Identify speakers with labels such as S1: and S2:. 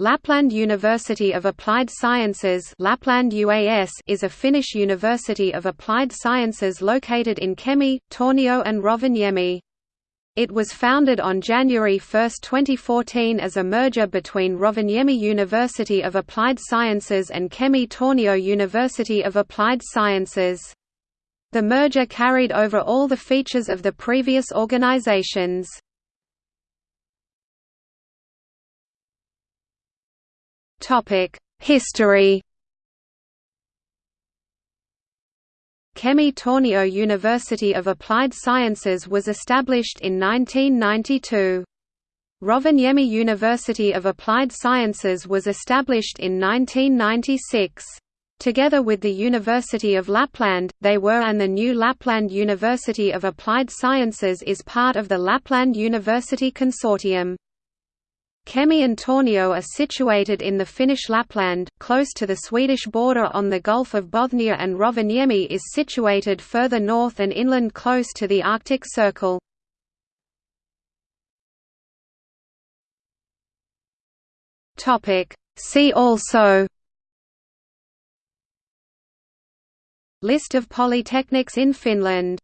S1: Lapland University of Applied Sciences Lapland UAS is a Finnish university of applied sciences located in Kemi, Tornio and Rovaniemi. It was founded on January 1, 2014 as a merger between Rovaniemi University of Applied Sciences and Kemi Tornio University of Applied Sciences. The merger carried over all the features of the previous organizations. History Kemi Tornio University of Applied Sciences was established in 1992. Rovaniemi University of Applied Sciences was established in 1996. Together with the University of Lapland, they were and the new Lapland University of Applied Sciences is part of the Lapland University Consortium. Kemi and Tornio are situated in the Finnish Lapland, close to the Swedish border on the Gulf of Bothnia and Rovaniemi is situated further north and inland close to the Arctic Circle. See also List of polytechnics in Finland